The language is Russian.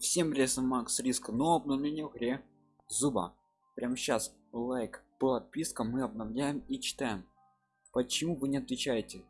Всем лесом Макс Риска, но обновление в игре Зуба. Прямо сейчас лайк, подписка, мы обновляем и читаем. Почему вы не отвечаете?